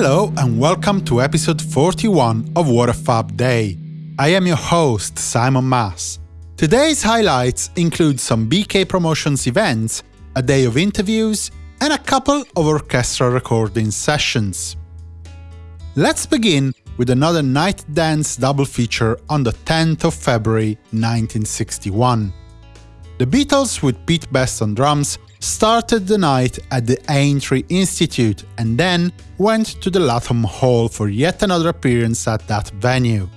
Hello and welcome to episode 41 of What a Fab Day. I am your host, Simon Mas. Today's highlights include some BK Promotions events, a day of interviews, and a couple of orchestra recording sessions. Let's begin with another night dance double feature on the 10th of February 1961. The Beatles with Pete Best on drums started the night at the Aintree Institute and then went to the Lathom Hall for yet another appearance at that venue.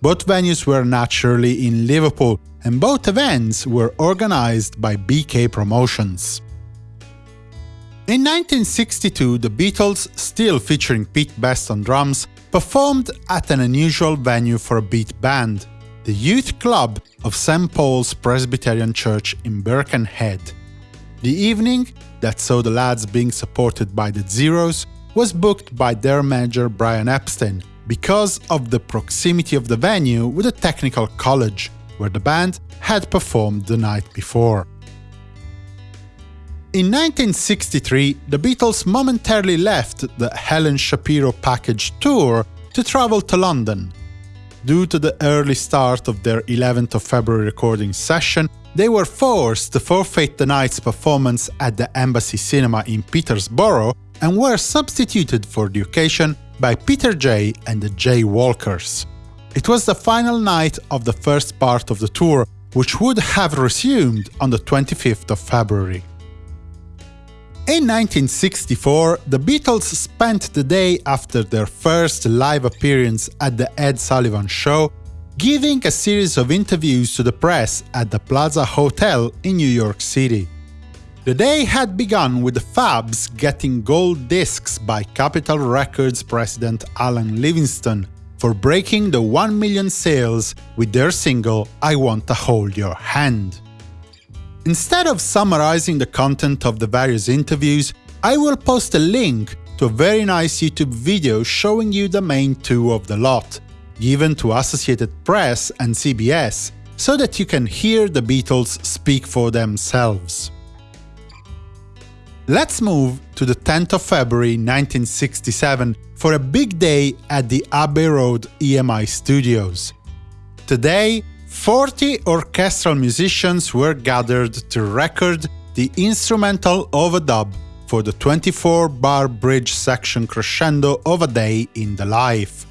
Both venues were naturally in Liverpool, and both events were organized by BK Promotions. In 1962, the Beatles, still featuring Pete Best on drums, performed at an unusual venue for a beat band, the Youth Club of St. Paul's Presbyterian Church in Birkenhead. The evening, that saw the lads being supported by the Zeros, was booked by their manager Brian Epstein because of the proximity of the venue with the Technical College, where the band had performed the night before. In 1963, the Beatles momentarily left the Helen Shapiro package tour to travel to London. Due to the early start of their 11th of February recording session, they were forced to forfeit the night's performance at the Embassy Cinema in Petersborough and were substituted for the occasion by Peter Jay and the Jay Walkers. It was the final night of the first part of the tour, which would have resumed on the 25th of February. In 1964, the Beatles spent the day after their first live appearance at the Ed Sullivan Show giving a series of interviews to the press at the Plaza Hotel in New York City. The day had begun with the Fabs getting gold discs by Capitol Records president Alan Livingston for breaking the 1 million sales with their single I Want to Hold Your Hand. Instead of summarizing the content of the various interviews, I will post a link to a very nice YouTube video showing you the main two of the lot, given to Associated Press and CBS, so that you can hear the Beatles speak for themselves. Let's move to the 10th of February 1967 for a big day at the Abbey Road EMI studios. Today, 40 orchestral musicians were gathered to record the instrumental overdub for the 24-bar bridge section crescendo of a day in the life.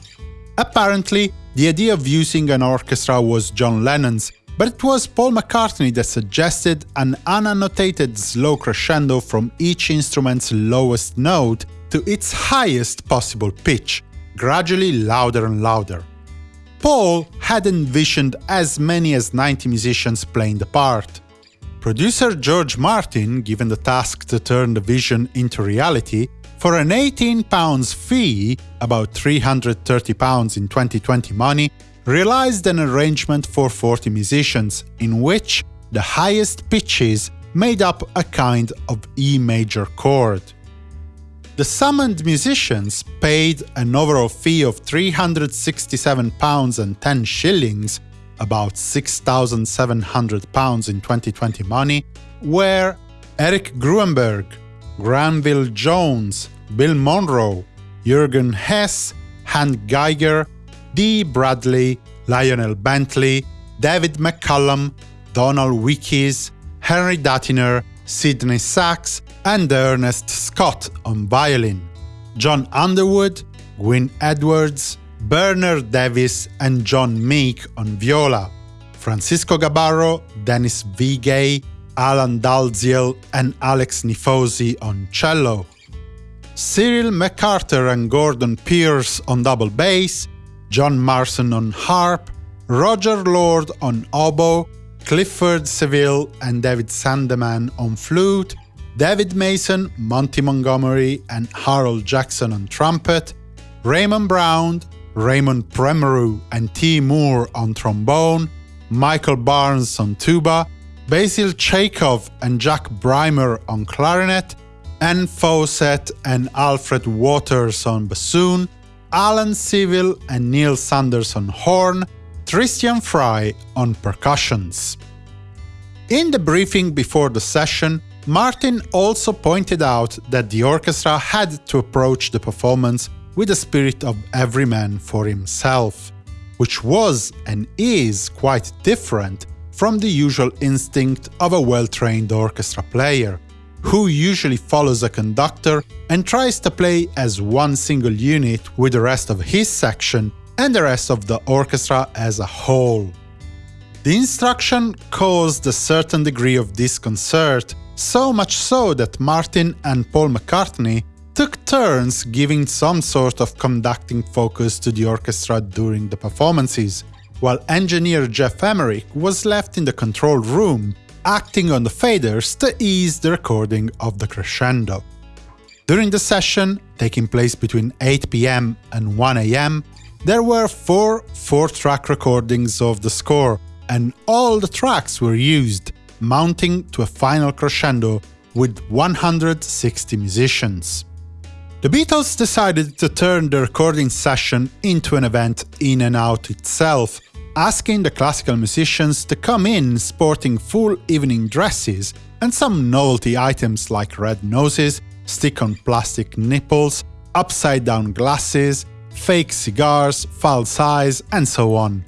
Apparently, the idea of using an orchestra was John Lennon's, but it was Paul McCartney that suggested an unannotated slow crescendo from each instrument's lowest note to its highest possible pitch, gradually louder and louder. Paul had envisioned as many as 90 musicians playing the part. Producer George Martin, given the task to turn the vision into reality, for an £18 fee, about £330 in 2020 money, realized an arrangement for 40 musicians, in which the highest pitches made up a kind of E major chord. The summoned musicians paid an overall fee of £367 and 10 shillings, about £6,700 in 2020 money, were Eric Gruenberg, Granville Jones, Bill Monroe, Jürgen Hess, Hank Geiger, Dee Bradley, Lionel Bentley, David McCallum, Donald Wilkes, Henry Datyner, Sidney Sax, and Ernest Scott on violin, John Underwood, Gwyn Edwards, Bernard Davis and John Meek on viola, Francisco Gabarro, Dennis Vigay, Alan Dalziel and Alex Nifosi on cello, Cyril McCarter and Gordon Pearce on double bass, John Marson on harp, Roger Lord on oboe, Clifford Seville and David Sandeman on flute, David Mason, Monty Montgomery and Harold Jackson on trumpet, Raymond Brown, Raymond Premru and T. Moore on trombone, Michael Barnes on tuba, Basil Tschaikov and Jack Brymer on clarinet, Ann Fawcett and Alfred Waters on bassoon, Alan Civil and Neil Sanders on horn, Tristan Fry on percussions. In the briefing before the session, Martin also pointed out that the orchestra had to approach the performance with the spirit of every man for himself, which was and is quite different from the usual instinct of a well-trained orchestra player, who usually follows a conductor and tries to play as one single unit with the rest of his section and the rest of the orchestra as a whole. The instruction caused a certain degree of disconcert, so much so that Martin and Paul McCartney took turns giving some sort of conducting focus to the orchestra during the performances, while engineer Geoff Emerick was left in the control room, acting on the faders to ease the recording of the crescendo. During the session, taking place between 8 pm and 1 am, there were four 4-track recordings of the score, and all the tracks were used, mounting to a final crescendo with 160 musicians. The Beatles decided to turn the recording session into an event in and out itself, asking the classical musicians to come in sporting full evening dresses and some novelty items like red noses, stick-on plastic nipples, upside-down glasses, fake cigars, false eyes, and so on.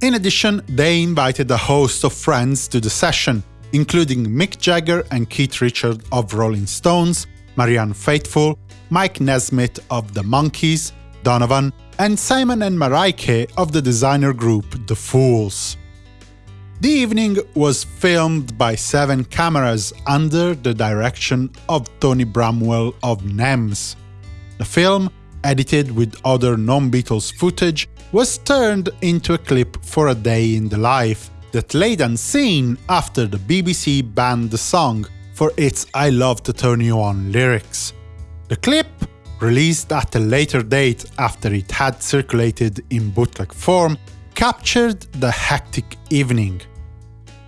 In addition, they invited a host of friends to the session, including Mick Jagger and Keith Richard of Rolling Stones, Marianne Faithfull, Mike Nesmith of The Monkees, Donovan, and Simon and Marijke of the designer group The Fools. The evening was filmed by seven cameras under the direction of Tony Bramwell of NEMS. The film, edited with other non-Beatles footage, was turned into a clip for A Day in the Life that laid unseen after the BBC banned the song for its I Love to Turn You On lyrics. The clip, released at a later date after it had circulated in bootleg form, captured the hectic evening.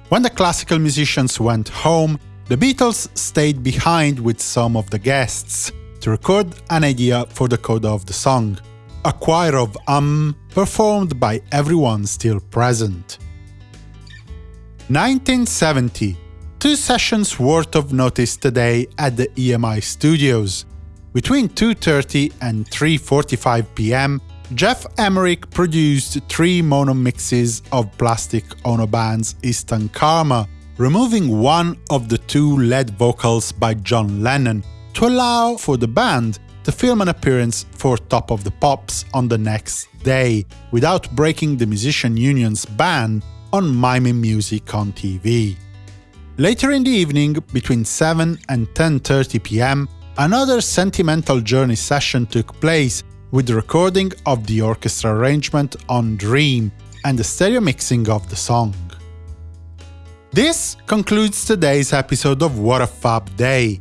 When the classical musicians went home, the Beatles stayed behind with some of the guests to record an idea for the coda of the song, a choir of um performed by everyone still present. 1970 Two sessions worth of notice today at the EMI studios. Between 2.30 and 3.45 pm, Geoff Emerick produced three mono mixes of Plastic Ono Band's Instant Karma, removing one of the two lead vocals by John Lennon to allow for the band to film an appearance for Top of the Pops on the next day, without breaking the musician union's ban on miming music on TV. Later in the evening, between 7 and 10.30 pm, Another Sentimental Journey session took place, with the recording of the orchestra arrangement on Dream and the stereo mixing of the song. This concludes today's episode of What a Fab Day.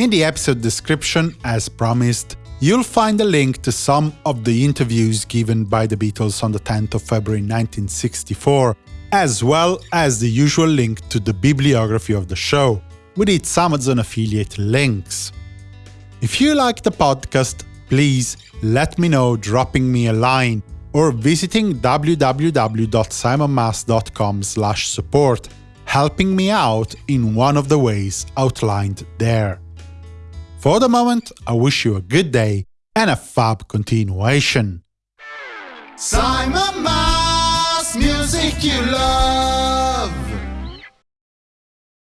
In the episode description, as promised, you'll find a link to some of the interviews given by the Beatles on the 10th of February 1964, as well as the usual link to the bibliography of the show, with its Amazon affiliate links. If you like the podcast, please let me know dropping me a line or visiting www.simonmas.com support, helping me out in one of the ways outlined there. For the moment, I wish you a good day and a fab continuation. Simon Mas, music you love.